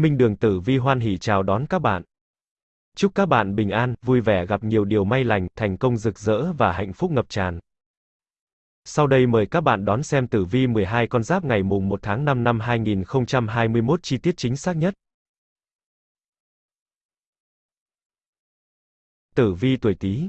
Minh Đường Tử Vi hoan hỉ chào đón các bạn. Chúc các bạn bình an, vui vẻ gặp nhiều điều may lành, thành công rực rỡ và hạnh phúc ngập tràn. Sau đây mời các bạn đón xem tử vi 12 con giáp ngày mùng 1 tháng 5 năm 2021 chi tiết chính xác nhất. Tử vi tuổi Tý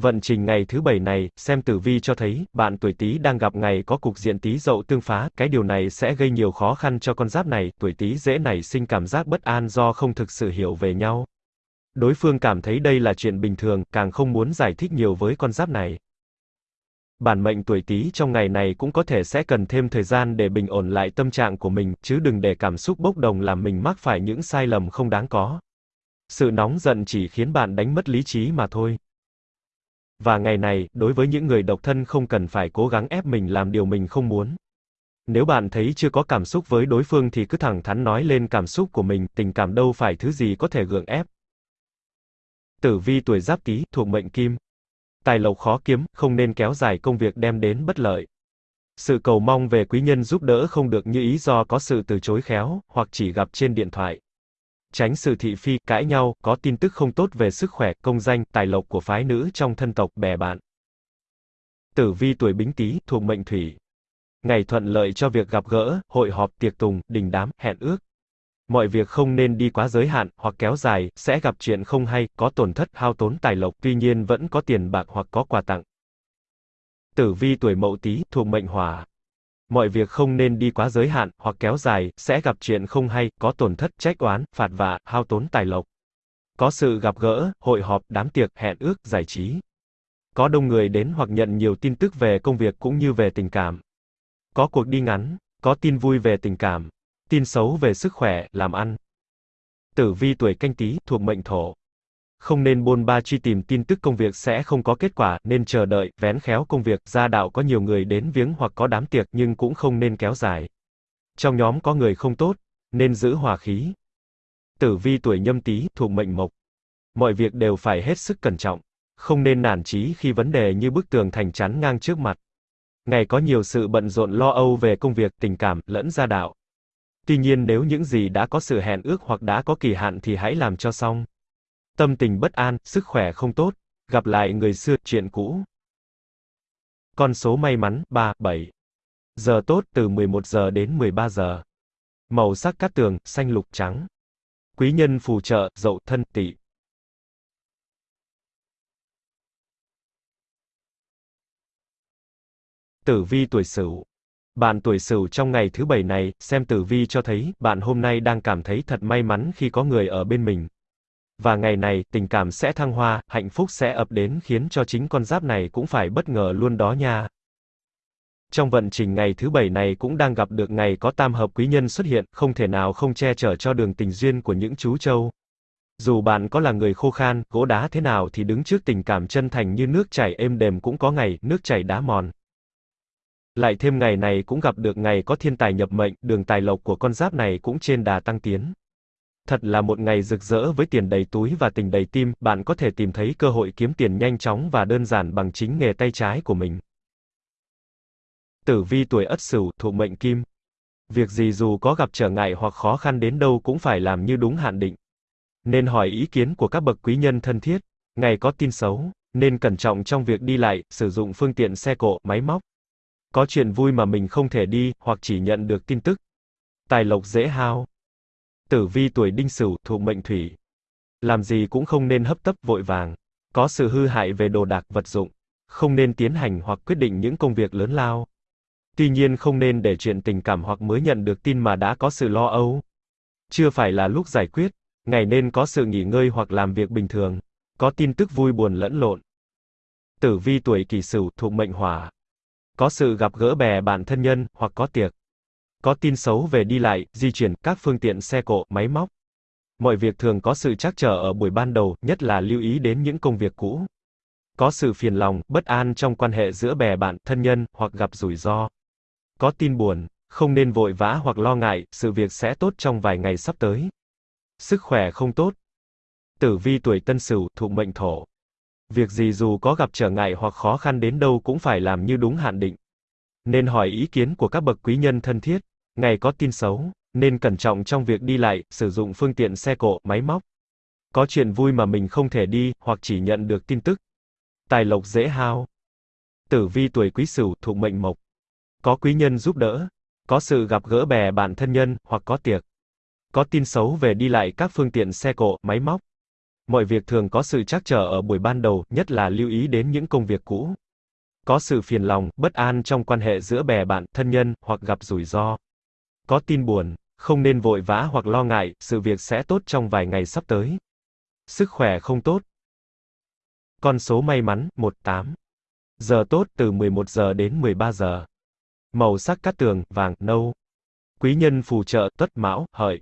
Vận trình ngày thứ bảy này, xem tử vi cho thấy, bạn tuổi Tý đang gặp ngày có cục diện Tý Dậu tương phá, cái điều này sẽ gây nhiều khó khăn cho con giáp này, tuổi Tý dễ nảy sinh cảm giác bất an do không thực sự hiểu về nhau. Đối phương cảm thấy đây là chuyện bình thường, càng không muốn giải thích nhiều với con giáp này. Bản mệnh tuổi Tý trong ngày này cũng có thể sẽ cần thêm thời gian để bình ổn lại tâm trạng của mình, chứ đừng để cảm xúc bốc đồng làm mình mắc phải những sai lầm không đáng có. Sự nóng giận chỉ khiến bạn đánh mất lý trí mà thôi. Và ngày này, đối với những người độc thân không cần phải cố gắng ép mình làm điều mình không muốn. Nếu bạn thấy chưa có cảm xúc với đối phương thì cứ thẳng thắn nói lên cảm xúc của mình, tình cảm đâu phải thứ gì có thể gượng ép. Tử vi tuổi Giáp Tý, thuộc mệnh Kim. Tài lộc khó kiếm, không nên kéo dài công việc đem đến bất lợi. Sự cầu mong về quý nhân giúp đỡ không được như ý do có sự từ chối khéo, hoặc chỉ gặp trên điện thoại. Tránh sự thị phi, cãi nhau, có tin tức không tốt về sức khỏe, công danh, tài lộc của phái nữ trong thân tộc, bè bạn. Tử vi tuổi Bính Tý, thuộc mệnh Thủy. Ngày thuận lợi cho việc gặp gỡ, hội họp, tiệc tùng, đình đám, hẹn ước. Mọi việc không nên đi quá giới hạn, hoặc kéo dài, sẽ gặp chuyện không hay, có tổn thất, hao tốn tài lộc, tuy nhiên vẫn có tiền bạc hoặc có quà tặng. Tử vi tuổi Mậu Tý, thuộc mệnh Hỏa. Mọi việc không nên đi quá giới hạn, hoặc kéo dài, sẽ gặp chuyện không hay, có tổn thất, trách oán, phạt vạ, hao tốn tài lộc. Có sự gặp gỡ, hội họp, đám tiệc, hẹn ước, giải trí. Có đông người đến hoặc nhận nhiều tin tức về công việc cũng như về tình cảm. Có cuộc đi ngắn, có tin vui về tình cảm, tin xấu về sức khỏe, làm ăn. Tử vi tuổi canh tí, thuộc mệnh thổ. Không nên buôn ba truy tìm tin tức công việc sẽ không có kết quả, nên chờ đợi, vén khéo công việc, gia đạo có nhiều người đến viếng hoặc có đám tiệc nhưng cũng không nên kéo dài. Trong nhóm có người không tốt, nên giữ hòa khí. Tử vi tuổi nhâm tý, thuộc mệnh mộc. Mọi việc đều phải hết sức cẩn trọng, không nên nản chí khi vấn đề như bức tường thành chắn ngang trước mặt. Ngày có nhiều sự bận rộn lo âu về công việc, tình cảm, lẫn gia đạo. Tuy nhiên nếu những gì đã có sự hẹn ước hoặc đã có kỳ hạn thì hãy làm cho xong. Tâm tình bất an, sức khỏe không tốt, gặp lại người xưa, chuyện cũ. Con số may mắn, 3, 7. Giờ tốt từ 11 giờ đến 13 giờ. Màu sắc cát tường, xanh lục trắng. Quý nhân phù trợ, dậu thân, tỵ. Tử vi tuổi Sửu. Bạn tuổi Sửu trong ngày thứ bảy này, xem tử vi cho thấy, bạn hôm nay đang cảm thấy thật may mắn khi có người ở bên mình. Và ngày này, tình cảm sẽ thăng hoa, hạnh phúc sẽ ập đến khiến cho chính con giáp này cũng phải bất ngờ luôn đó nha. Trong vận trình ngày thứ bảy này cũng đang gặp được ngày có tam hợp quý nhân xuất hiện, không thể nào không che chở cho đường tình duyên của những chú trâu. Dù bạn có là người khô khan, gỗ đá thế nào thì đứng trước tình cảm chân thành như nước chảy êm đềm cũng có ngày, nước chảy đá mòn. Lại thêm ngày này cũng gặp được ngày có thiên tài nhập mệnh, đường tài lộc của con giáp này cũng trên đà tăng tiến. Thật là một ngày rực rỡ với tiền đầy túi và tình đầy tim, bạn có thể tìm thấy cơ hội kiếm tiền nhanh chóng và đơn giản bằng chính nghề tay trái của mình. Tử vi tuổi Ất Sửu, thuộc mệnh Kim. Việc gì dù có gặp trở ngại hoặc khó khăn đến đâu cũng phải làm như đúng hạn định. Nên hỏi ý kiến của các bậc quý nhân thân thiết, ngày có tin xấu, nên cẩn trọng trong việc đi lại, sử dụng phương tiện xe cộ, máy móc. Có chuyện vui mà mình không thể đi, hoặc chỉ nhận được tin tức. Tài lộc dễ hao. Tử vi tuổi đinh sửu, thuộc mệnh thủy. Làm gì cũng không nên hấp tấp vội vàng. Có sự hư hại về đồ đạc vật dụng. Không nên tiến hành hoặc quyết định những công việc lớn lao. Tuy nhiên không nên để chuyện tình cảm hoặc mới nhận được tin mà đã có sự lo âu. Chưa phải là lúc giải quyết, ngày nên có sự nghỉ ngơi hoặc làm việc bình thường. Có tin tức vui buồn lẫn lộn. Tử vi tuổi kỷ sửu, thuộc mệnh hỏa. Có sự gặp gỡ bè bạn thân nhân, hoặc có tiệc. Có tin xấu về đi lại, di chuyển, các phương tiện xe cộ, máy móc. Mọi việc thường có sự trắc trở ở buổi ban đầu, nhất là lưu ý đến những công việc cũ. Có sự phiền lòng, bất an trong quan hệ giữa bè bạn, thân nhân, hoặc gặp rủi ro. Có tin buồn, không nên vội vã hoặc lo ngại, sự việc sẽ tốt trong vài ngày sắp tới. Sức khỏe không tốt. Tử vi tuổi Tân Sửu, thuộc mệnh Thổ. Việc gì dù có gặp trở ngại hoặc khó khăn đến đâu cũng phải làm như đúng hạn định. Nên hỏi ý kiến của các bậc quý nhân thân thiết. Ngày có tin xấu, Nên cẩn trọng trong việc đi lại, sử dụng phương tiện xe cộ, máy móc. Có chuyện vui mà mình không thể đi, hoặc chỉ nhận được tin tức. Tài lộc dễ hao. Tử vi tuổi quý sửu, thuộc mệnh mộc. Có quý nhân giúp đỡ. Có sự gặp gỡ bè bạn thân nhân, hoặc có tiệc. Có tin xấu về đi lại các phương tiện xe cộ, máy móc. Mọi việc thường có sự trắc trở ở buổi ban đầu, nhất là lưu ý đến những công việc cũ. Có sự phiền lòng, bất an trong quan hệ giữa bè bạn, thân nhân, hoặc gặp rủi ro. Có tin buồn, không nên vội vã hoặc lo ngại, sự việc sẽ tốt trong vài ngày sắp tới. Sức khỏe không tốt. Con số may mắn, 18. Giờ tốt từ 11 giờ đến 13 giờ. Màu sắc cát tường, vàng, nâu. Quý nhân phù trợ, tuất mão, hợi.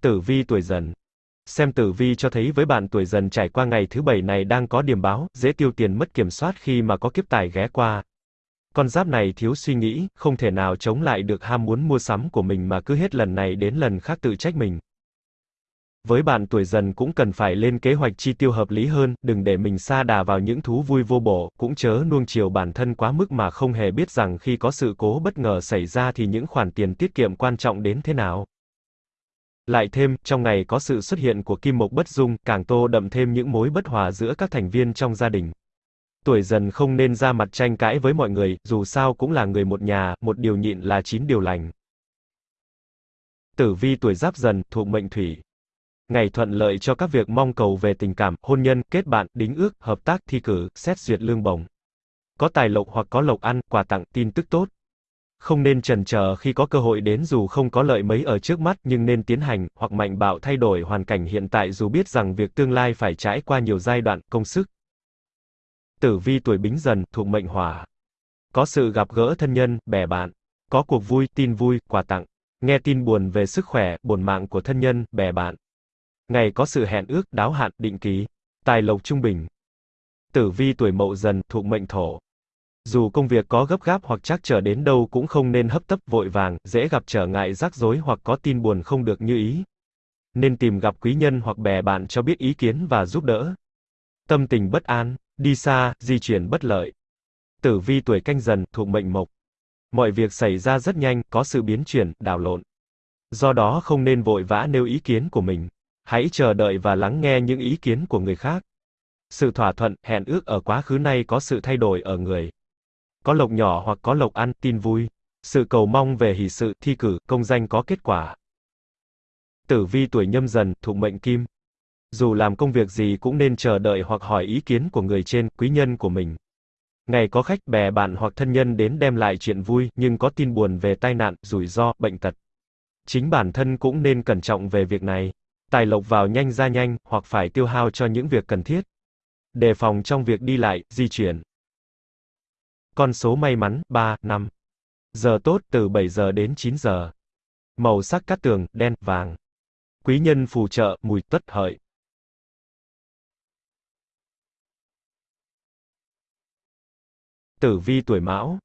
Tử vi tuổi dần. Xem tử vi cho thấy với bạn tuổi dần trải qua ngày thứ bảy này đang có điểm báo, dễ tiêu tiền mất kiểm soát khi mà có kiếp tài ghé qua. Con giáp này thiếu suy nghĩ, không thể nào chống lại được ham muốn mua sắm của mình mà cứ hết lần này đến lần khác tự trách mình. Với bạn tuổi dần cũng cần phải lên kế hoạch chi tiêu hợp lý hơn, đừng để mình xa đà vào những thú vui vô bổ, cũng chớ nuông chiều bản thân quá mức mà không hề biết rằng khi có sự cố bất ngờ xảy ra thì những khoản tiền tiết kiệm quan trọng đến thế nào. Lại thêm, trong ngày có sự xuất hiện của kim mộc bất dung, càng tô đậm thêm những mối bất hòa giữa các thành viên trong gia đình. Tuổi dần không nên ra mặt tranh cãi với mọi người, dù sao cũng là người một nhà, một điều nhịn là chín điều lành. Tử vi tuổi giáp dần, thuộc mệnh thủy. Ngày thuận lợi cho các việc mong cầu về tình cảm, hôn nhân, kết bạn, đính ước, hợp tác, thi cử, xét duyệt lương bổng. Có tài lộc hoặc có lộc ăn, quà tặng, tin tức tốt. Không nên chần chờ khi có cơ hội đến dù không có lợi mấy ở trước mắt nhưng nên tiến hành, hoặc mạnh bạo thay đổi hoàn cảnh hiện tại dù biết rằng việc tương lai phải trải qua nhiều giai đoạn, công sức. Tử vi tuổi bính dần, thuộc mệnh hỏa. Có sự gặp gỡ thân nhân, bè bạn. Có cuộc vui, tin vui, quà tặng. Nghe tin buồn về sức khỏe, buồn mạng của thân nhân, bè bạn. Ngày có sự hẹn ước, đáo hạn, định ký. Tài lộc trung bình. Tử vi tuổi mậu dần, thuộc mệnh thổ. Dù công việc có gấp gáp hoặc chắc trở đến đâu cũng không nên hấp tấp vội vàng, dễ gặp trở ngại rắc rối hoặc có tin buồn không được như ý. Nên tìm gặp quý nhân hoặc bè bạn cho biết ý kiến và giúp đỡ. Tâm tình bất an, đi xa, di chuyển bất lợi. Tử vi tuổi canh dần, thuộc mệnh mộc. Mọi việc xảy ra rất nhanh, có sự biến chuyển, đảo lộn. Do đó không nên vội vã nêu ý kiến của mình. Hãy chờ đợi và lắng nghe những ý kiến của người khác. Sự thỏa thuận, hẹn ước ở quá khứ nay có sự thay đổi ở người. Có lộc nhỏ hoặc có lộc ăn, tin vui. Sự cầu mong về hỷ sự, thi cử, công danh có kết quả. Tử vi tuổi nhâm dần, thuộc mệnh kim. Dù làm công việc gì cũng nên chờ đợi hoặc hỏi ý kiến của người trên, quý nhân của mình. Ngày có khách, bè bạn hoặc thân nhân đến đem lại chuyện vui, nhưng có tin buồn về tai nạn, rủi ro, bệnh tật. Chính bản thân cũng nên cẩn trọng về việc này. Tài lộc vào nhanh ra nhanh, hoặc phải tiêu hao cho những việc cần thiết. Đề phòng trong việc đi lại, di chuyển. Con số may mắn, 3, 5. Giờ tốt từ 7 giờ đến 9 giờ. Màu sắc cát tường, đen, vàng. Quý nhân phù trợ, mùi, tất hợi. Tử vi tuổi Mão.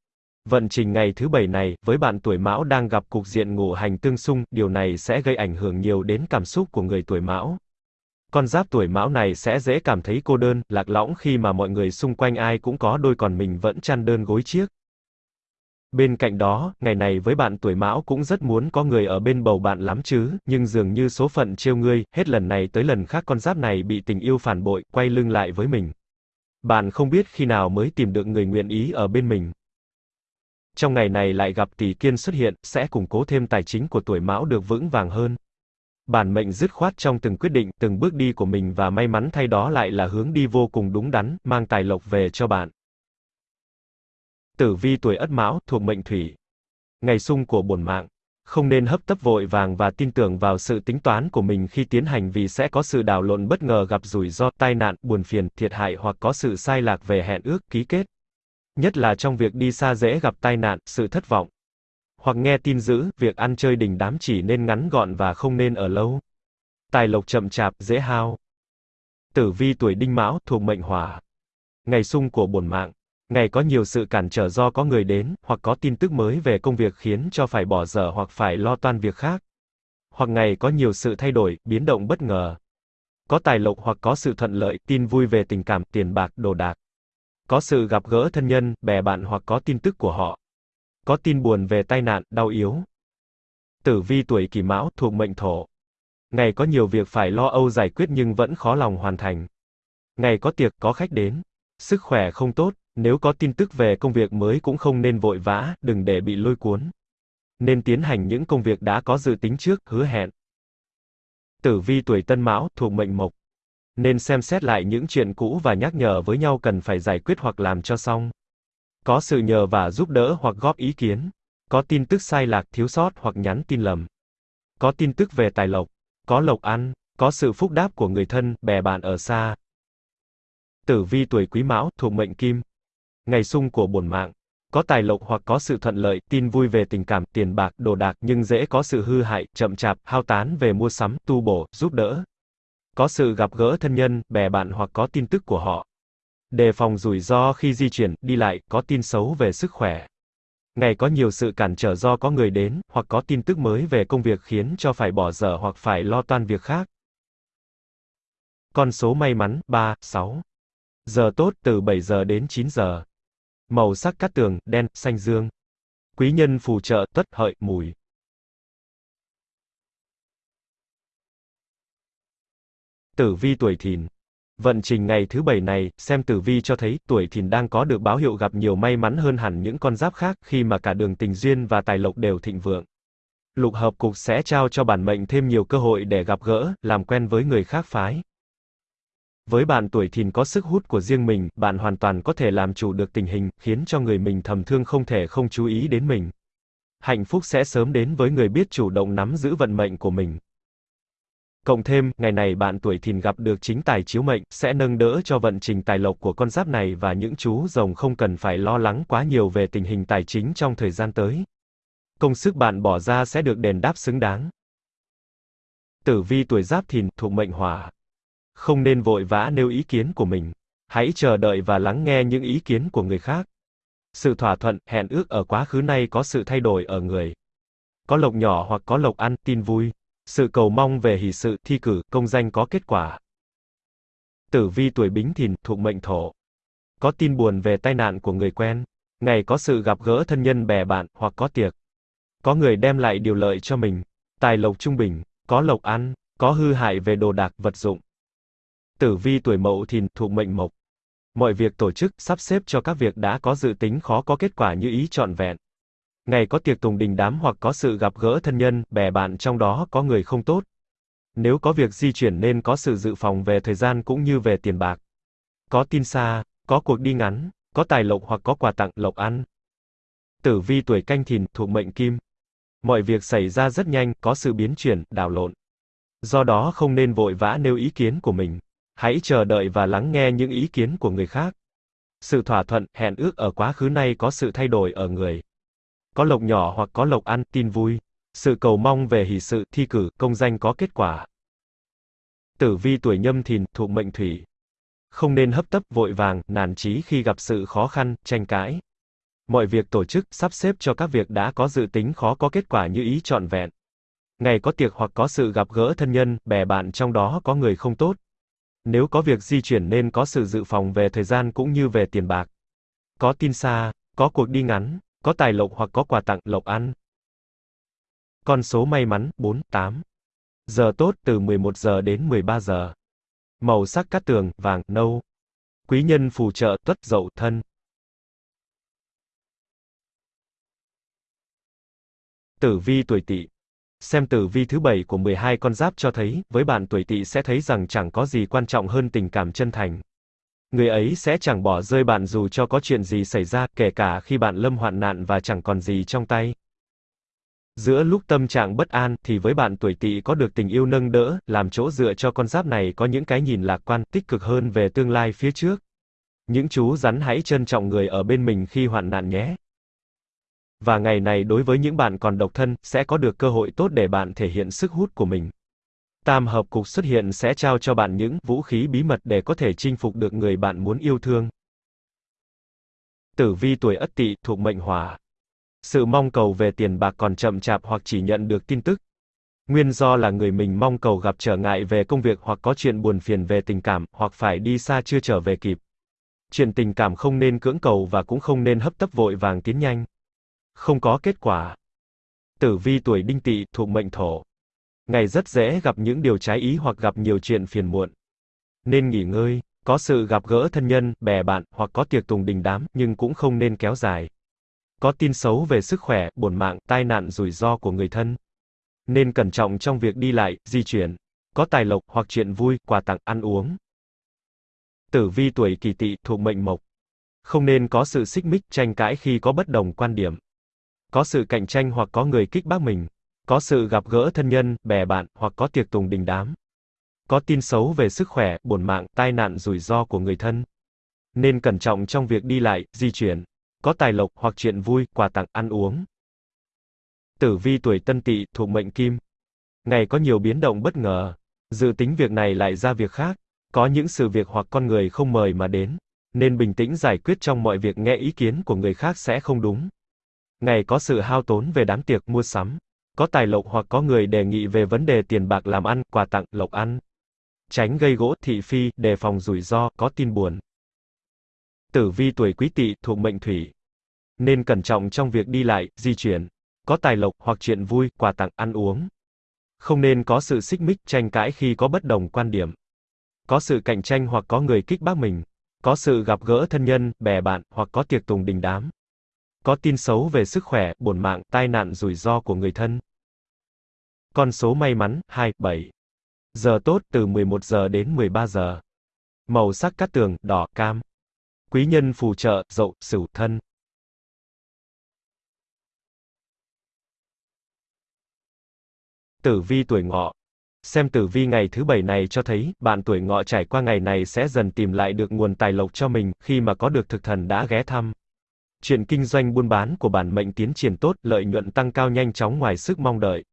Vận trình ngày thứ bảy này, với bạn tuổi Mão đang gặp cục diện ngũ hành tương xung, điều này sẽ gây ảnh hưởng nhiều đến cảm xúc của người tuổi Mão. Con giáp tuổi Mão này sẽ dễ cảm thấy cô đơn, lạc lõng khi mà mọi người xung quanh ai cũng có đôi còn mình vẫn chăn đơn gối chiếc. Bên cạnh đó, ngày này với bạn tuổi Mão cũng rất muốn có người ở bên bầu bạn lắm chứ, nhưng dường như số phận trêu ngươi, hết lần này tới lần khác con giáp này bị tình yêu phản bội, quay lưng lại với mình. Bạn không biết khi nào mới tìm được người nguyện ý ở bên mình. Trong ngày này lại gặp tỷ kiên xuất hiện, sẽ củng cố thêm tài chính của tuổi Mão được vững vàng hơn. Bản mệnh dứt khoát trong từng quyết định, từng bước đi của mình và may mắn thay đó lại là hướng đi vô cùng đúng đắn, mang tài lộc về cho bạn. Tử vi tuổi Ất Mão, thuộc mệnh Thủy. Ngày sung của bổn mạng. Không nên hấp tấp vội vàng và tin tưởng vào sự tính toán của mình khi tiến hành vì sẽ có sự đảo lộn bất ngờ gặp rủi ro, tai nạn, buồn phiền, thiệt hại hoặc có sự sai lạc về hẹn ước, ký kết. Nhất là trong việc đi xa dễ gặp tai nạn, sự thất vọng. Hoặc nghe tin dữ, việc ăn chơi đình đám chỉ nên ngắn gọn và không nên ở lâu. Tài lộc chậm chạp, dễ hao. Tử vi tuổi đinh mão, thuộc mệnh hỏa. Ngày sung của bổn mạng. Ngày có nhiều sự cản trở do có người đến, hoặc có tin tức mới về công việc khiến cho phải bỏ dở hoặc phải lo toan việc khác. Hoặc ngày có nhiều sự thay đổi, biến động bất ngờ. Có tài lộc hoặc có sự thuận lợi, tin vui về tình cảm, tiền bạc, đồ đạc. có sự gặp gỡ thân nhân, bè bạn hoặc có tin tức của họ. Có tin buồn về tai nạn, đau yếu. Tử vi tuổi Kỷ Mão thuộc mệnh Thổ. Ngày có nhiều việc phải lo âu giải quyết nhưng vẫn khó lòng hoàn thành. Ngày có tiệc, có khách đến. Sức khỏe không tốt, nếu có tin tức về công việc mới cũng không nên vội vã, đừng để bị lôi cuốn. Nên tiến hành những công việc đã có dự tính trước, hứa hẹn. Tử vi tuổi Tân Mão thuộc mệnh Mộc. Nên xem xét lại những chuyện cũ và nhắc nhở với nhau cần phải giải quyết hoặc làm cho xong. Có sự nhờ và giúp đỡ hoặc góp ý kiến. Có tin tức sai lạc, thiếu sót hoặc nhắn tin lầm. Có tin tức về tài lộc. Có lộc ăn. Có sự phúc đáp của người thân, bè bạn ở xa. Tử vi tuổi Quý Mão thuộc mệnh Kim. Ngày sung của bổn mạng. Có tài lộc hoặc có sự thuận lợi, tin vui về tình cảm, tiền bạc, đồ đạc nhưng dễ có sự hư hại, chậm chạp, hao tán về mua sắm, tu bổ, giúp đỡ. Có sự gặp gỡ thân nhân, bè bạn hoặc có tin tức của họ. Đề phòng rủi ro khi di chuyển, đi lại, có tin xấu về sức khỏe. Ngày có nhiều sự cản trở do có người đến, hoặc có tin tức mới về công việc khiến cho phải bỏ dở hoặc phải lo toan việc khác. Con số may mắn, 3, 6. Giờ tốt, từ 7 giờ đến 9 giờ. Màu sắc cát tường, đen, xanh dương. Quý nhân phù trợ, tất, hợi, mùi. Tử vi tuổi thìn. Vận trình ngày thứ bảy này, xem tử vi cho thấy, tuổi thìn đang có được báo hiệu gặp nhiều may mắn hơn hẳn những con giáp khác, khi mà cả đường tình duyên và tài lộc đều thịnh vượng. Lục hợp cục sẽ trao cho bản mệnh thêm nhiều cơ hội để gặp gỡ, làm quen với người khác phái. Với bạn tuổi thìn có sức hút của riêng mình, bạn hoàn toàn có thể làm chủ được tình hình, khiến cho người mình thầm thương không thể không chú ý đến mình. Hạnh phúc sẽ sớm đến với người biết chủ động nắm giữ vận mệnh của mình. Cộng thêm, ngày này bạn tuổi thìn gặp được chính tài chiếu mệnh, sẽ nâng đỡ cho vận trình tài lộc của con giáp này và những chú rồng không cần phải lo lắng quá nhiều về tình hình tài chính trong thời gian tới. Công sức bạn bỏ ra sẽ được đền đáp xứng đáng. Tử vi tuổi giáp thìn, thuộc mệnh hỏa. Không nên vội vã nêu ý kiến của mình. Hãy chờ đợi và lắng nghe những ý kiến của người khác. Sự thỏa thuận, hẹn ước ở quá khứ nay có sự thay đổi ở người. Có lộc nhỏ hoặc có lộc ăn, tin vui. Sự cầu mong về hỷ sự, thi cử, công danh có kết quả. Tử vi tuổi bính thìn, thuộc mệnh thổ. Có tin buồn về tai nạn của người quen. Ngày có sự gặp gỡ thân nhân bè bạn, hoặc có tiệc. Có người đem lại điều lợi cho mình. Tài lộc trung bình, có lộc ăn, có hư hại về đồ đạc, vật dụng. Tử vi tuổi mậu thìn, thuộc mệnh mộc. Mọi việc tổ chức, sắp xếp cho các việc đã có dự tính khó có kết quả như ý trọn vẹn. Ngày có tiệc tùng đình đám hoặc có sự gặp gỡ thân nhân, bè bạn trong đó có người không tốt. Nếu có việc di chuyển nên có sự dự phòng về thời gian cũng như về tiền bạc. Có tin xa, có cuộc đi ngắn, có tài lộc hoặc có quà tặng, lộc ăn. Tử vi tuổi canh thìn, thuộc mệnh kim. Mọi việc xảy ra rất nhanh, có sự biến chuyển, đảo lộn. Do đó không nên vội vã nêu ý kiến của mình. Hãy chờ đợi và lắng nghe những ý kiến của người khác. Sự thỏa thuận, hẹn ước ở quá khứ nay có sự thay đổi ở người. Có lộc nhỏ hoặc có lộc ăn, tin vui. Sự cầu mong về hỷ sự, thi cử, công danh có kết quả. Tử vi tuổi nhâm thìn, thuộc mệnh thủy. Không nên hấp tấp, vội vàng, nản chí khi gặp sự khó khăn, tranh cãi. Mọi việc tổ chức, sắp xếp cho các việc đã có dự tính khó có kết quả như ý trọn vẹn. Ngày có tiệc hoặc có sự gặp gỡ thân nhân, bè bạn trong đó có người không tốt. Nếu có việc di chuyển nên có sự dự phòng về thời gian cũng như về tiền bạc. Có tin xa, có cuộc đi ngắn, có tài lộc hoặc có quà tặng, lộc ăn. Con số may mắn, 4, 8. Giờ tốt, từ 11 giờ đến 13 giờ. Màu sắc cát tường, vàng, nâu. Quý nhân phù trợ, tuất, dậu, thân. Tử vi tuổi tỵ Xem tử vi thứ bảy của 12 con giáp cho thấy, với bạn tuổi tỵ sẽ thấy rằng chẳng có gì quan trọng hơn tình cảm chân thành. Người ấy sẽ chẳng bỏ rơi bạn dù cho có chuyện gì xảy ra, kể cả khi bạn lâm hoạn nạn và chẳng còn gì trong tay. Giữa lúc tâm trạng bất an, thì với bạn tuổi tỵ có được tình yêu nâng đỡ, làm chỗ dựa cho con giáp này có những cái nhìn lạc quan, tích cực hơn về tương lai phía trước. Những chú rắn hãy trân trọng người ở bên mình khi hoạn nạn nhé. Và ngày này đối với những bạn còn độc thân, sẽ có được cơ hội tốt để bạn thể hiện sức hút của mình. Tam hợp cục xuất hiện sẽ trao cho bạn những vũ khí bí mật để có thể chinh phục được người bạn muốn yêu thương. Tử vi tuổi Ất Tỵ thuộc mệnh Hỏa. Sự mong cầu về tiền bạc còn chậm chạp hoặc chỉ nhận được tin tức. Nguyên do là người mình mong cầu gặp trở ngại về công việc hoặc có chuyện buồn phiền về tình cảm, hoặc phải đi xa chưa trở về kịp. Chuyện tình cảm không nên cưỡng cầu và cũng không nên hấp tấp vội vàng tiến nhanh. Không có kết quả. Tử vi tuổi đinh tỵ thuộc mệnh thổ. Ngày rất dễ gặp những điều trái ý hoặc gặp nhiều chuyện phiền muộn. Nên nghỉ ngơi, có sự gặp gỡ thân nhân, bè bạn, hoặc có tiệc tùng đình đám, nhưng cũng không nên kéo dài. Có tin xấu về sức khỏe, buồn mạng, tai nạn rủi ro của người thân. Nên cẩn trọng trong việc đi lại, di chuyển. Có tài lộc hoặc chuyện vui, quà tặng, ăn uống. Tử vi tuổi kỳ tỵ thuộc mệnh mộc. Không nên có sự xích mích, tranh cãi khi có bất đồng quan điểm. Có sự cạnh tranh hoặc có người kích bác mình. Có sự gặp gỡ thân nhân, bè bạn, hoặc có tiệc tùng đình đám. Có tin xấu về sức khỏe, bổn mạng, tai nạn rủi ro của người thân. Nên cẩn trọng trong việc đi lại, di chuyển. Có tài lộc hoặc chuyện vui, quà tặng, ăn uống. Tử vi tuổi tân tỵ thuộc mệnh kim. Ngày có nhiều biến động bất ngờ. Dự tính việc này lại ra việc khác. Có những sự việc hoặc con người không mời mà đến. Nên bình tĩnh giải quyết trong mọi việc nghe ý kiến của người khác sẽ không đúng. Ngày có sự hao tốn về đám tiệc mua sắm. Có tài lộc hoặc có người đề nghị về vấn đề tiền bạc làm ăn, quà tặng, lộc ăn. Tránh gây gỗ, thị phi, đề phòng rủi ro, có tin buồn. Tử vi tuổi quý tỵ thuộc mệnh thủy. Nên cẩn trọng trong việc đi lại, di chuyển. Có tài lộc hoặc chuyện vui, quà tặng, ăn uống. Không nên có sự xích mích, tranh cãi khi có bất đồng quan điểm. Có sự cạnh tranh hoặc có người kích bác mình. Có sự gặp gỡ thân nhân, bè bạn, hoặc có tiệc tùng đình đám. Có tin xấu về sức khỏe, bổn mạng, tai nạn rủi ro của người thân. Con số may mắn, 27 Giờ tốt từ 11 giờ đến 13 giờ. Màu sắc cát tường, đỏ, cam. Quý nhân phù trợ, dậu, sửu, thân. Tử vi tuổi ngọ. Xem tử vi ngày thứ bảy này cho thấy, bạn tuổi ngọ trải qua ngày này sẽ dần tìm lại được nguồn tài lộc cho mình, khi mà có được thực thần đã ghé thăm. Chuyện kinh doanh buôn bán của bản mệnh tiến triển tốt, lợi nhuận tăng cao nhanh chóng ngoài sức mong đợi.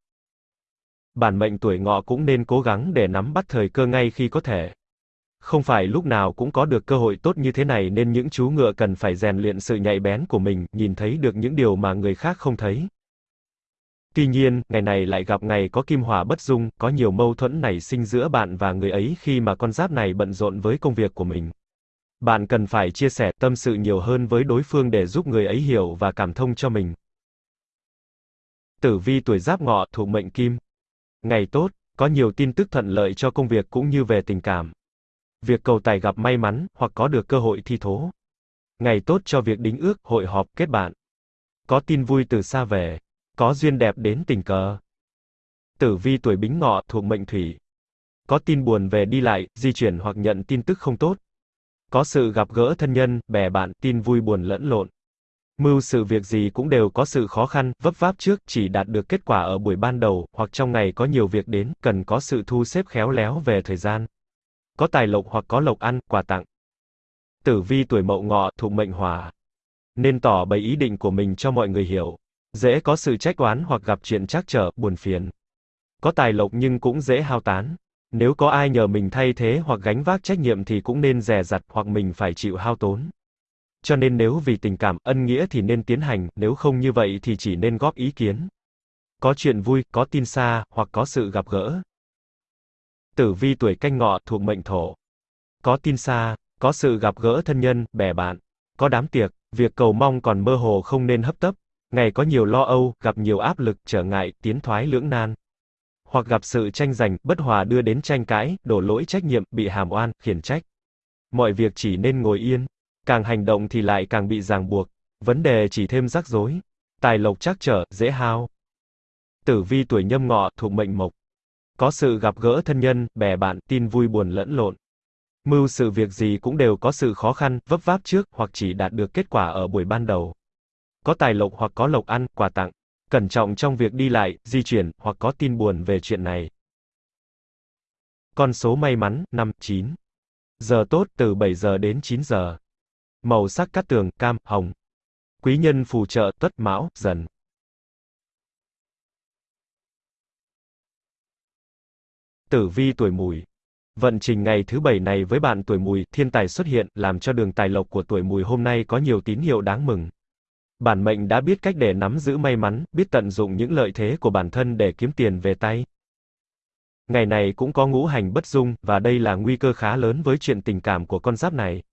Bản mệnh tuổi ngọ cũng nên cố gắng để nắm bắt thời cơ ngay khi có thể. Không phải lúc nào cũng có được cơ hội tốt như thế này nên những chú ngựa cần phải rèn luyện sự nhạy bén của mình, nhìn thấy được những điều mà người khác không thấy. Tuy nhiên, ngày này lại gặp ngày có kim hỏa bất dung, có nhiều mâu thuẫn nảy sinh giữa bạn và người ấy khi mà con giáp này bận rộn với công việc của mình. Bạn cần phải chia sẻ tâm sự nhiều hơn với đối phương để giúp người ấy hiểu và cảm thông cho mình. Tử vi tuổi giáp ngọ thuộc mệnh kim. Ngày tốt, có nhiều tin tức thuận lợi cho công việc cũng như về tình cảm. Việc cầu tài gặp may mắn, hoặc có được cơ hội thi thố. Ngày tốt cho việc đính ước, hội họp, kết bạn. Có tin vui từ xa về. Có duyên đẹp đến tình cờ. Tử vi tuổi bính ngọ thuộc mệnh thủy. Có tin buồn về đi lại, di chuyển hoặc nhận tin tức không tốt. Có sự gặp gỡ thân nhân, bè bạn, tin vui buồn lẫn lộn. Mưu sự việc gì cũng đều có sự khó khăn, vấp váp trước, chỉ đạt được kết quả ở buổi ban đầu, hoặc trong ngày có nhiều việc đến, cần có sự thu xếp khéo léo về thời gian. Có tài lộc hoặc có lộc ăn, quà tặng. Tử vi tuổi mậu ngọ, thuộc mệnh hỏa. Nên tỏ bày ý định của mình cho mọi người hiểu. Dễ có sự trách oán hoặc gặp chuyện trắc trở, buồn phiền. Có tài lộc nhưng cũng dễ hao tán. Nếu có ai nhờ mình thay thế hoặc gánh vác trách nhiệm thì cũng nên dè dặt hoặc mình phải chịu hao tốn. Cho nên nếu vì tình cảm, ân nghĩa thì nên tiến hành, nếu không như vậy thì chỉ nên góp ý kiến. Có chuyện vui, có tin xa, hoặc có sự gặp gỡ. Tử vi tuổi canh ngọ thuộc mệnh thổ. Có tin xa, có sự gặp gỡ thân nhân, bè bạn. Có đám tiệc, việc cầu mong còn mơ hồ không nên hấp tấp. Ngày có nhiều lo âu, gặp nhiều áp lực, trở ngại, tiến thoái lưỡng nan. Hoặc gặp sự tranh giành, bất hòa đưa đến tranh cãi, đổ lỗi trách nhiệm, bị hàm oan, khiển trách. Mọi việc chỉ nên ngồi yên, Càng hành động thì lại càng bị ràng buộc. Vấn đề chỉ thêm rắc rối. Tài lộc chắc trở, dễ hao. Tử vi tuổi nhâm ngọ, thuộc mệnh mộc. Có sự gặp gỡ thân nhân, bè bạn, tin vui buồn lẫn lộn. Mưu sự việc gì cũng đều có sự khó khăn, vấp váp trước, hoặc chỉ đạt được kết quả ở buổi ban đầu. Có tài lộc hoặc có lộc ăn, quà tặng. Cẩn trọng trong việc đi lại, di chuyển, hoặc có tin buồn về chuyện này. Con số may mắn, 5, 9. Giờ tốt từ 7 giờ đến 9 giờ. Màu sắc cát tường, cam, hồng. Quý nhân phù trợ, tuất, mão, dần. Tử vi tuổi mùi. Vận trình ngày thứ bảy này với bạn tuổi mùi, thiên tài xuất hiện, làm cho đường tài lộc của tuổi mùi hôm nay có nhiều tín hiệu đáng mừng. Bản mệnh đã biết cách để nắm giữ may mắn, biết tận dụng những lợi thế của bản thân để kiếm tiền về tay. Ngày này cũng có ngũ hành bất dung, và đây là nguy cơ khá lớn với chuyện tình cảm của con giáp này.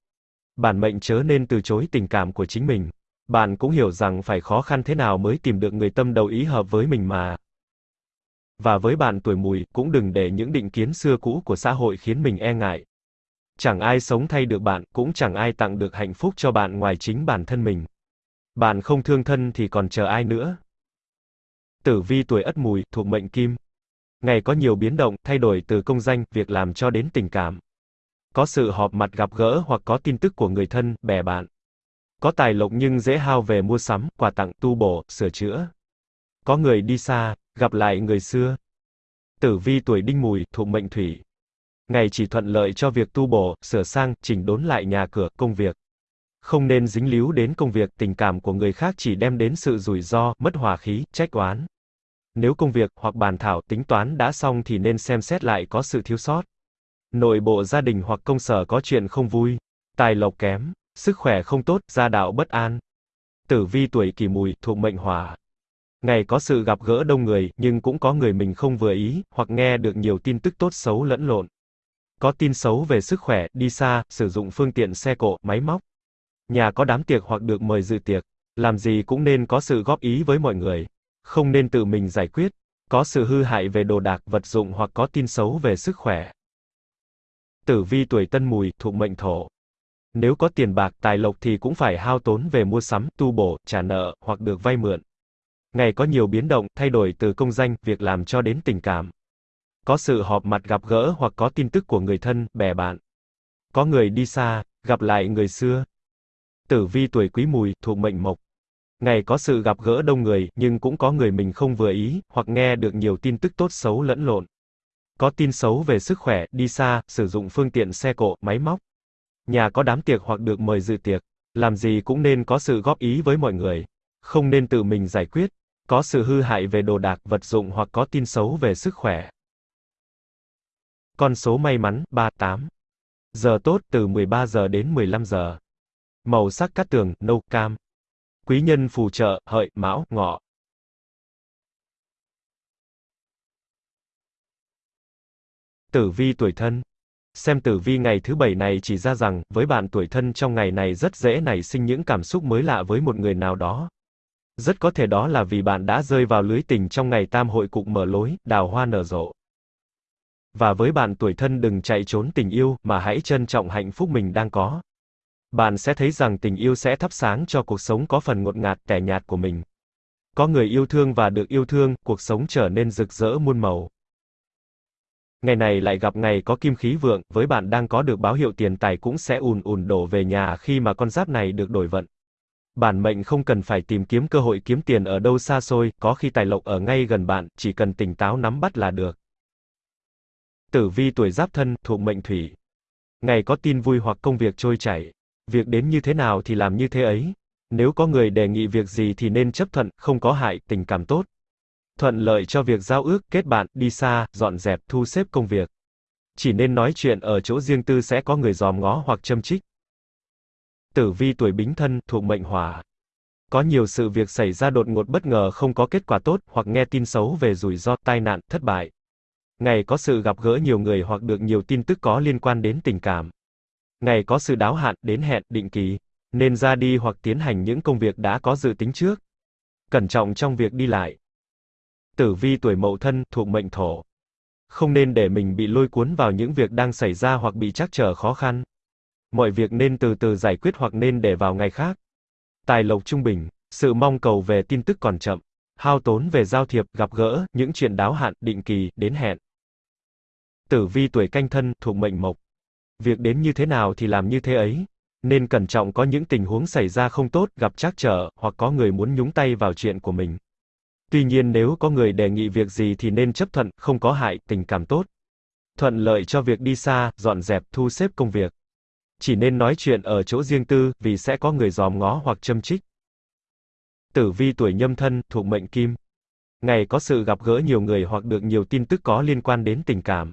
Bản mệnh chớ nên từ chối tình cảm của chính mình. Bạn cũng hiểu rằng phải khó khăn thế nào mới tìm được người tâm đầu ý hợp với mình mà. Và với bạn tuổi mùi, cũng đừng để những định kiến xưa cũ của xã hội khiến mình e ngại. Chẳng ai sống thay được bạn, cũng chẳng ai tặng được hạnh phúc cho bạn ngoài chính bản thân mình. Bạn không thương thân thì còn chờ ai nữa. Tử vi tuổi Ất Mùi, thuộc mệnh Kim. Ngày có nhiều biến động, thay đổi từ công danh, việc làm cho đến tình cảm. Có sự họp mặt gặp gỡ hoặc có tin tức của người thân, bè bạn. Có tài lộc nhưng dễ hao về mua sắm, quà tặng, tu bổ, sửa chữa. Có người đi xa, gặp lại người xưa. Tử vi tuổi Đinh Mùi, thuộc mệnh Thủy. Ngày chỉ thuận lợi cho việc tu bổ, sửa sang, chỉnh đốn lại nhà cửa, công việc. Không nên dính líu đến công việc, tình cảm của người khác chỉ đem đến sự rủi ro, mất hòa khí, trách oán. Nếu công việc hoặc bàn thảo tính toán đã xong thì nên xem xét lại có sự thiếu sót. Nội bộ gia đình hoặc công sở có chuyện không vui, tài lộc kém, sức khỏe không tốt, gia đạo bất an. Tử vi tuổi Kỷ Mùi, thuộc mệnh Hỏa. Ngày có sự gặp gỡ đông người, nhưng cũng có người mình không vừa ý, hoặc nghe được nhiều tin tức tốt xấu lẫn lộn. Có tin xấu về sức khỏe, đi xa, sử dụng phương tiện xe cộ, máy móc. Nhà có đám tiệc hoặc được mời dự tiệc. Làm gì cũng nên có sự góp ý với mọi người. Không nên tự mình giải quyết. Có sự hư hại về đồ đạc, vật dụng hoặc có tin xấu về sức khỏe. Tử vi tuổi tân mùi, thuộc mệnh thổ. Nếu có tiền bạc, tài lộc thì cũng phải hao tốn về mua sắm, tu bổ, trả nợ, hoặc được vay mượn. Ngày có nhiều biến động, thay đổi từ công danh, việc làm cho đến tình cảm. Có sự họp mặt gặp gỡ hoặc có tin tức của người thân, bè bạn. Có người đi xa, gặp lại người xưa. Tử vi tuổi quý mùi, thuộc mệnh mộc. Ngày có sự gặp gỡ đông người, nhưng cũng có người mình không vừa ý, hoặc nghe được nhiều tin tức tốt xấu lẫn lộn. Có tin xấu về sức khỏe, đi xa, sử dụng phương tiện xe cộ, máy móc. Nhà có đám tiệc hoặc được mời dự tiệc. Làm gì cũng nên có sự góp ý với mọi người. Không nên tự mình giải quyết. Có sự hư hại về đồ đạc, vật dụng hoặc có tin xấu về sức khỏe. Con số may mắn, 38. Giờ tốt, từ 13 giờ đến 15 giờ. Màu sắc cát tường, nâu, cam. Quý nhân phù trợ, hợi, mão, ngọ. Tử vi tuổi thân. Xem tử vi ngày thứ bảy này chỉ ra rằng, với bạn tuổi thân trong ngày này rất dễ nảy sinh những cảm xúc mới lạ với một người nào đó. Rất có thể đó là vì bạn đã rơi vào lưới tình trong ngày tam hội cục mở lối, đào hoa nở rộ. Và với bạn tuổi thân đừng chạy trốn tình yêu, mà hãy trân trọng hạnh phúc mình đang có. Bạn sẽ thấy rằng tình yêu sẽ thắp sáng cho cuộc sống có phần ngột ngạt, tẻ nhạt của mình. Có người yêu thương và được yêu thương, cuộc sống trở nên rực rỡ muôn màu. Ngày này lại gặp ngày có kim khí vượng, với bạn đang có được báo hiệu tiền tài cũng sẽ ùn ùn đổ về nhà khi mà con giáp này được đổi vận. Bản mệnh không cần phải tìm kiếm cơ hội kiếm tiền ở đâu xa xôi, có khi tài lộc ở ngay gần bạn, chỉ cần tỉnh táo nắm bắt là được. Tử vi tuổi giáp thân, thuộc mệnh thủy. Ngày có tin vui hoặc công việc trôi chảy. Việc đến như thế nào thì làm như thế ấy. Nếu có người đề nghị việc gì thì nên chấp thuận, không có hại, tình cảm tốt. Thuận lợi cho việc giao ước, kết bạn, đi xa, dọn dẹp, thu xếp công việc. Chỉ nên nói chuyện ở chỗ riêng tư sẽ có người dòm ngó hoặc châm trích. Tử vi tuổi bính thân, thuộc mệnh hỏa. Có nhiều sự việc xảy ra đột ngột bất ngờ không có kết quả tốt, hoặc nghe tin xấu về rủi ro, tai nạn, thất bại. Ngày có sự gặp gỡ nhiều người hoặc được nhiều tin tức có liên quan đến tình cảm. Ngày có sự đáo hạn, đến hẹn, định kỳ. Nên ra đi hoặc tiến hành những công việc đã có dự tính trước. Cẩn trọng trong việc đi lại. Tử vi tuổi mậu thân, thuộc mệnh thổ. Không nên để mình bị lôi cuốn vào những việc đang xảy ra hoặc bị trắc trở khó khăn. Mọi việc nên từ từ giải quyết hoặc nên để vào ngày khác. Tài lộc trung bình, sự mong cầu về tin tức còn chậm. Hao tốn về giao thiệp, gặp gỡ, những chuyện đáo hạn, định kỳ, đến hẹn. Tử vi tuổi canh thân, thuộc mệnh mộc. Việc đến như thế nào thì làm như thế ấy. Nên cẩn trọng có những tình huống xảy ra không tốt, gặp trắc trở, hoặc có người muốn nhúng tay vào chuyện của mình. Tuy nhiên nếu có người đề nghị việc gì thì nên chấp thuận, không có hại, tình cảm tốt. Thuận lợi cho việc đi xa, dọn dẹp, thu xếp công việc. Chỉ nên nói chuyện ở chỗ riêng tư, vì sẽ có người dòm ngó hoặc châm trích. Tử vi tuổi nhâm thân, thuộc mệnh kim. Ngày có sự gặp gỡ nhiều người hoặc được nhiều tin tức có liên quan đến tình cảm.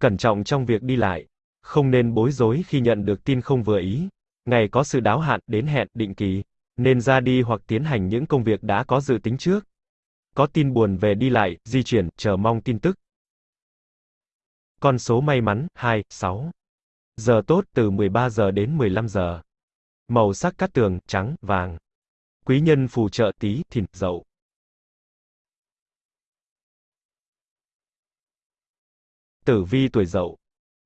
Cẩn trọng trong việc đi lại. Không nên bối rối khi nhận được tin không vừa ý. Ngày có sự đáo hạn, đến hẹn, định kỳ. Nên ra đi hoặc tiến hành những công việc đã có dự tính trước. Có tin buồn về đi lại, di chuyển, chờ mong tin tức. Con số may mắn, 2, 6. Giờ tốt từ 13 giờ đến 15 giờ. Màu sắc cát tường, trắng, vàng. Quý nhân phù trợ tí, thìn, dậu. Tử vi tuổi dậu.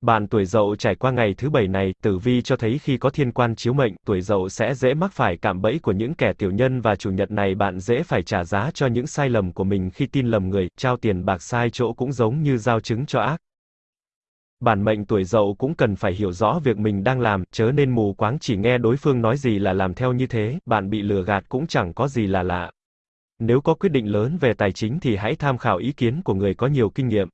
Bạn tuổi dậu trải qua ngày thứ bảy này, tử vi cho thấy khi có thiên quan chiếu mệnh, tuổi dậu sẽ dễ mắc phải cạm bẫy của những kẻ tiểu nhân và chủ nhật này bạn dễ phải trả giá cho những sai lầm của mình khi tin lầm người, trao tiền bạc sai chỗ cũng giống như giao chứng cho ác. Bản mệnh tuổi dậu cũng cần phải hiểu rõ việc mình đang làm, chớ nên mù quáng chỉ nghe đối phương nói gì là làm theo như thế, bạn bị lừa gạt cũng chẳng có gì là lạ. Nếu có quyết định lớn về tài chính thì hãy tham khảo ý kiến của người có nhiều kinh nghiệm.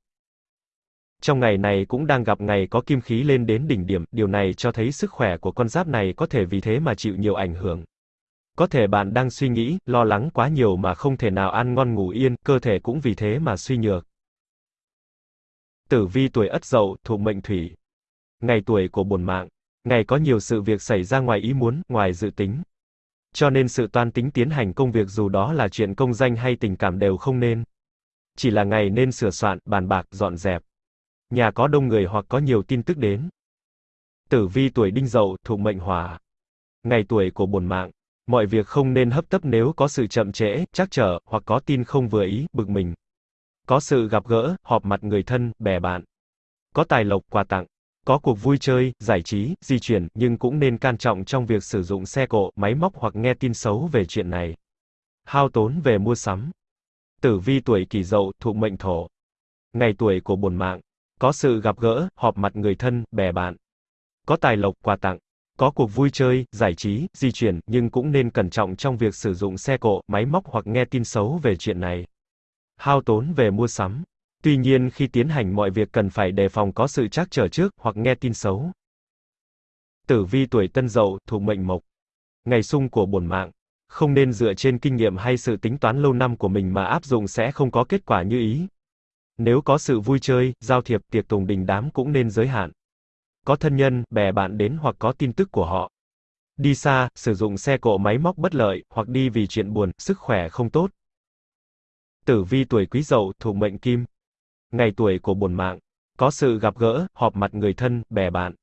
Trong ngày này cũng đang gặp ngày có kim khí lên đến đỉnh điểm, điều này cho thấy sức khỏe của con giáp này có thể vì thế mà chịu nhiều ảnh hưởng. Có thể bạn đang suy nghĩ, lo lắng quá nhiều mà không thể nào ăn ngon ngủ yên, cơ thể cũng vì thế mà suy nhược. Tử vi tuổi Ất Dậu, thuộc mệnh Thủy. Ngày tuổi của bổn mạng. Ngày có nhiều sự việc xảy ra ngoài ý muốn, ngoài dự tính. Cho nên sự toan tính tiến hành công việc dù đó là chuyện công danh hay tình cảm đều không nên. Chỉ là ngày nên sửa soạn, bàn bạc, dọn dẹp. Nhà có đông người hoặc có nhiều tin tức đến. Tử vi tuổi Đinh Dậu, thuộc mệnh Hỏa. Ngày tuổi của bổn mạng. Mọi việc không nên hấp tấp nếu có sự chậm trễ, trắc trở, hoặc có tin không vừa ý, bực mình. Có sự gặp gỡ, họp mặt người thân, bè bạn. Có tài lộc, quà tặng. Có cuộc vui chơi, giải trí, di chuyển, nhưng cũng nên can trọng trong việc sử dụng xe cộ, máy móc hoặc nghe tin xấu về chuyện này. Hao tốn về mua sắm. Tử vi tuổi kỷ dậu, thuộc mệnh thổ. Ngày tuổi của bổn mạng. Có sự gặp gỡ, họp mặt người thân, bè bạn. Có tài lộc, quà tặng. Có cuộc vui chơi, giải trí, di chuyển, nhưng cũng nên cẩn trọng trong việc sử dụng xe cộ, máy móc hoặc nghe tin xấu về chuyện này hao tốn về mua sắm. Tuy nhiên khi tiến hành mọi việc cần phải đề phòng có sự trắc trở trước, hoặc nghe tin xấu. Tử vi tuổi tân dậu, thuộc mệnh mộc. Ngày xung của bổn mạng. Không nên dựa trên kinh nghiệm hay sự tính toán lâu năm của mình mà áp dụng sẽ không có kết quả như ý. Nếu có sự vui chơi, giao thiệp, tiệc tùng đình đám cũng nên giới hạn. Có thân nhân, bè bạn đến hoặc có tin tức của họ. Đi xa, sử dụng xe cộ máy móc bất lợi, hoặc đi vì chuyện buồn, sức khỏe không tốt. Tử vi tuổi Quý Dậu, thuộc mệnh Kim. Ngày tuổi của bổn mạng, có sự gặp gỡ, họp mặt người thân, bè bạn.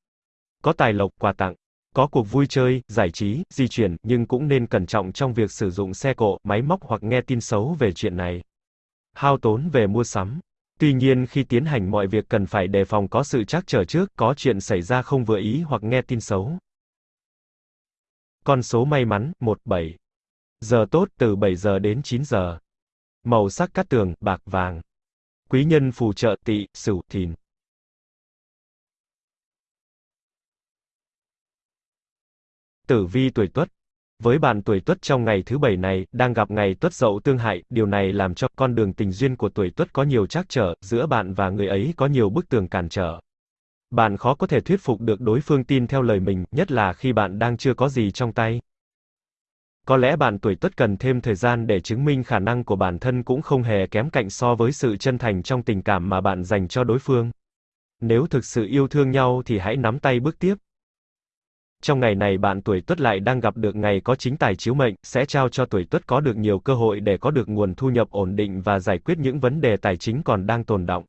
Có tài lộc, quà tặng. Có cuộc vui chơi, giải trí, di chuyển, nhưng cũng nên cẩn trọng trong việc sử dụng xe cộ, máy móc hoặc nghe tin xấu về chuyện này. Hao tốn về mua sắm. Tuy nhiên khi tiến hành mọi việc cần phải đề phòng có sự trắc trở trước, có chuyện xảy ra không vừa ý hoặc nghe tin xấu. Con số may mắn, 17. Giờ tốt từ 7 giờ đến 9 giờ. Màu sắc cát tường, bạc vàng. Quý nhân phù trợ tỵ, sửu, thìn. Tử vi tuổi Tuất. Với bạn tuổi Tuất trong ngày thứ bảy này, đang gặp ngày Tuất Dậu tương hại, điều này làm cho con đường tình duyên của tuổi Tuất có nhiều trắc trở, giữa bạn và người ấy có nhiều bức tường cản trở. Bạn khó có thể thuyết phục được đối phương tin theo lời mình, nhất là khi bạn đang chưa có gì trong tay. Có lẽ bạn tuổi tuất cần thêm thời gian để chứng minh khả năng của bản thân cũng không hề kém cạnh so với sự chân thành trong tình cảm mà bạn dành cho đối phương. Nếu thực sự yêu thương nhau thì hãy nắm tay bước tiếp. Trong ngày này bạn tuổi tuất lại đang gặp được ngày có chính tài chiếu mệnh, sẽ trao cho tuổi tuất có được nhiều cơ hội để có được nguồn thu nhập ổn định và giải quyết những vấn đề tài chính còn đang tồn động.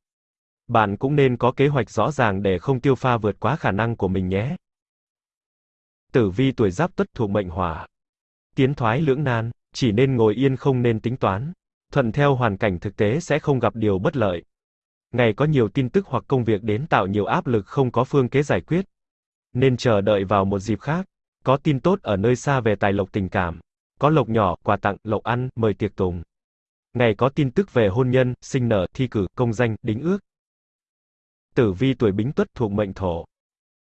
Bạn cũng nên có kế hoạch rõ ràng để không tiêu pha vượt quá khả năng của mình nhé. Tử vi tuổi giáp tuất thuộc mệnh hỏa tiến thoái lưỡng nan, chỉ nên ngồi yên không nên tính toán. Thuận theo hoàn cảnh thực tế sẽ không gặp điều bất lợi. Ngày có nhiều tin tức hoặc công việc đến tạo nhiều áp lực không có phương kế giải quyết. Nên chờ đợi vào một dịp khác. Có tin tốt ở nơi xa về tài lộc tình cảm. Có lộc nhỏ, quà tặng, lộc ăn, mời tiệc tùng. Ngày có tin tức về hôn nhân, sinh nở, thi cử, công danh, đính ước. Tử vi tuổi bính tuất thuộc mệnh thổ.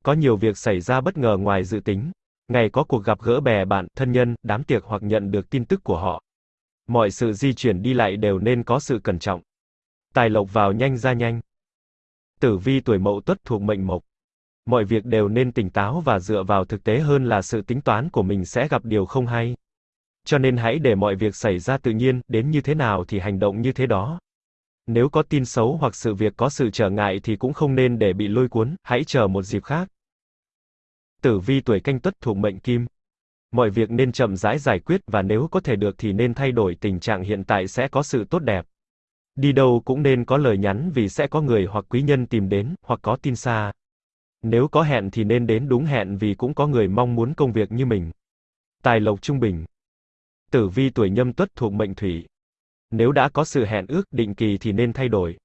Có nhiều việc xảy ra bất ngờ ngoài dự tính. Ngày có cuộc gặp gỡ bè bạn, thân nhân, đám tiệc hoặc nhận được tin tức của họ. Mọi sự di chuyển đi lại đều nên có sự cẩn trọng. Tài lộc vào nhanh ra nhanh. Tử vi tuổi mậu tuất thuộc mệnh mộc. Mọi việc đều nên tỉnh táo và dựa vào thực tế hơn là sự tính toán của mình sẽ gặp điều không hay. Cho nên hãy để mọi việc xảy ra tự nhiên, đến như thế nào thì hành động như thế đó. Nếu có tin xấu hoặc sự việc có sự trở ngại thì cũng không nên để bị lôi cuốn, hãy chờ một dịp khác. Tử vi tuổi canh tuất thuộc mệnh kim. Mọi việc nên chậm rãi giải quyết và nếu có thể được thì nên thay đổi tình trạng hiện tại sẽ có sự tốt đẹp. Đi đâu cũng nên có lời nhắn vì sẽ có người hoặc quý nhân tìm đến, hoặc có tin xa. Nếu có hẹn thì nên đến đúng hẹn vì cũng có người mong muốn công việc như mình. Tài lộc trung bình. Tử vi tuổi nhâm tuất thuộc mệnh thủy. Nếu đã có sự hẹn ước định kỳ thì nên thay đổi.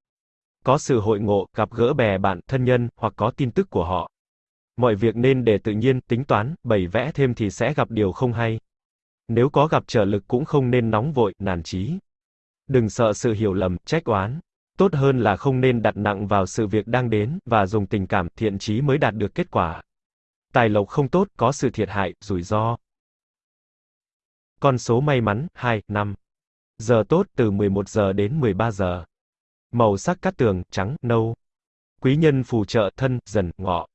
Có sự hội ngộ, gặp gỡ bè bạn, thân nhân, hoặc có tin tức của họ. Mọi việc nên để tự nhiên, tính toán, bày vẽ thêm thì sẽ gặp điều không hay. Nếu có gặp trở lực cũng không nên nóng vội, nản chí. Đừng sợ sự hiểu lầm, trách oán. Tốt hơn là không nên đặt nặng vào sự việc đang đến, và dùng tình cảm, thiện chí mới đạt được kết quả. Tài lộc không tốt, có sự thiệt hại, rủi ro. Con số may mắn, 2, 5. Giờ tốt từ 11 giờ đến 13 giờ. Màu sắc cát tường, trắng, nâu. Quý nhân phù trợ thân, dần, ngọ.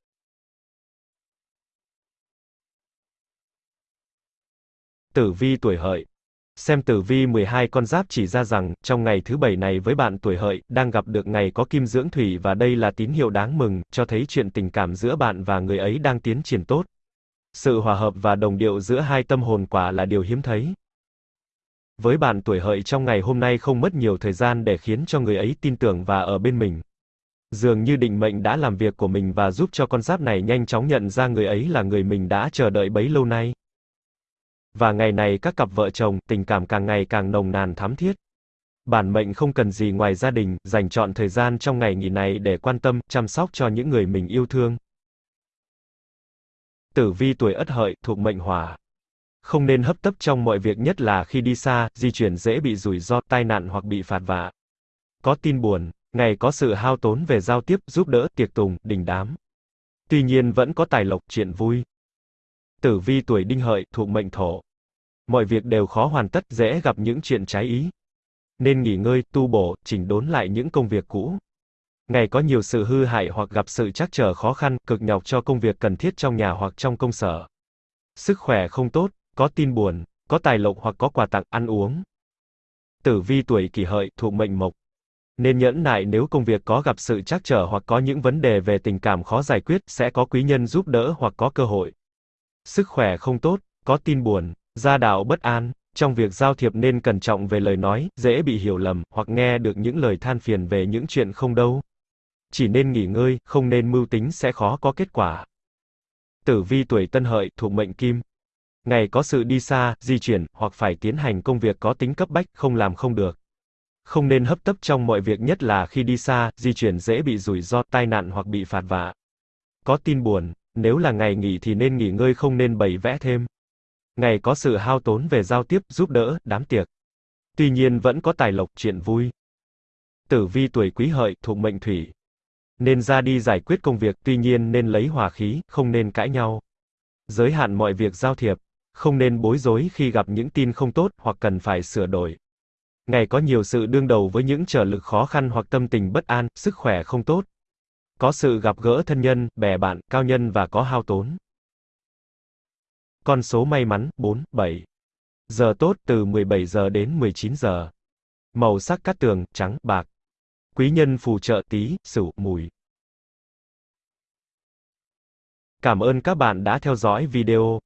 Tử vi tuổi hợi. Xem tử vi 12 con giáp chỉ ra rằng, trong ngày thứ bảy này với bạn tuổi hợi, đang gặp được ngày có kim dưỡng thủy và đây là tín hiệu đáng mừng, cho thấy chuyện tình cảm giữa bạn và người ấy đang tiến triển tốt. Sự hòa hợp và đồng điệu giữa hai tâm hồn quả là điều hiếm thấy. Với bạn tuổi hợi trong ngày hôm nay không mất nhiều thời gian để khiến cho người ấy tin tưởng và ở bên mình. Dường như định mệnh đã làm việc của mình và giúp cho con giáp này nhanh chóng nhận ra người ấy là người mình đã chờ đợi bấy lâu nay. Và ngày này các cặp vợ chồng, tình cảm càng ngày càng nồng nàn thắm thiết. Bản mệnh không cần gì ngoài gia đình, dành chọn thời gian trong ngày nghỉ này để quan tâm, chăm sóc cho những người mình yêu thương. Tử vi tuổi Ất Hợi, thuộc mệnh Hỏa. Không nên hấp tấp trong mọi việc nhất là khi đi xa, di chuyển dễ bị rủi ro, tai nạn hoặc bị phạt vạ. Có tin buồn, ngày có sự hao tốn về giao tiếp, giúp đỡ, tiệc tùng, đình đám. Tuy nhiên vẫn có tài lộc, chuyện vui. Tử vi tuổi Đinh Hợi, thuộc mệnh Thổ. Mọi việc đều khó hoàn tất, dễ gặp những chuyện trái ý. Nên nghỉ ngơi, tu bổ, chỉnh đốn lại những công việc cũ. Ngày có nhiều sự hư hại hoặc gặp sự trắc trở khó khăn, cực nhọc cho công việc cần thiết trong nhà hoặc trong công sở. Sức khỏe không tốt, có tin buồn, có tài lộc hoặc có quà tặng, ăn uống. Tử vi tuổi kỷ hợi, thuộc mệnh mộc. Nên nhẫn nại nếu công việc có gặp sự trắc trở hoặc có những vấn đề về tình cảm khó giải quyết, sẽ có quý nhân giúp đỡ hoặc có cơ hội. Sức khỏe không tốt, có tin buồn, gia đạo bất an, trong việc giao thiệp nên cẩn trọng về lời nói, dễ bị hiểu lầm, hoặc nghe được những lời than phiền về những chuyện không đâu. Chỉ nên nghỉ ngơi, không nên mưu tính sẽ khó có kết quả. Tử vi tuổi tân hợi, thuộc mệnh kim. Ngày có sự đi xa, di chuyển, hoặc phải tiến hành công việc có tính cấp bách, không làm không được. Không nên hấp tấp trong mọi việc nhất là khi đi xa, di chuyển dễ bị rủi ro, tai nạn hoặc bị phạt vạ. Có tin buồn, nếu là ngày nghỉ thì nên nghỉ ngơi không nên bày vẽ thêm. Ngày có sự hao tốn về giao tiếp, giúp đỡ, đám tiệc. Tuy nhiên vẫn có tài lộc, chuyện vui. Tử vi tuổi quý hợi, thuộc mệnh thủy. Nên ra đi giải quyết công việc, tuy nhiên nên lấy hòa khí, không nên cãi nhau. Giới hạn mọi việc giao thiệp. Không nên bối rối khi gặp những tin không tốt, hoặc cần phải sửa đổi. Ngày có nhiều sự đương đầu với những trở lực khó khăn hoặc tâm tình bất an, sức khỏe không tốt. Có sự gặp gỡ thân nhân, bè bạn, cao nhân và có hao tốn. Con số may mắn, 4, 7. Giờ tốt từ 17 giờ đến 19 giờ. Màu sắc cát tường, trắng, bạc. Quý nhân phù trợ tí, sửu, mùi. Cảm ơn các bạn đã theo dõi video.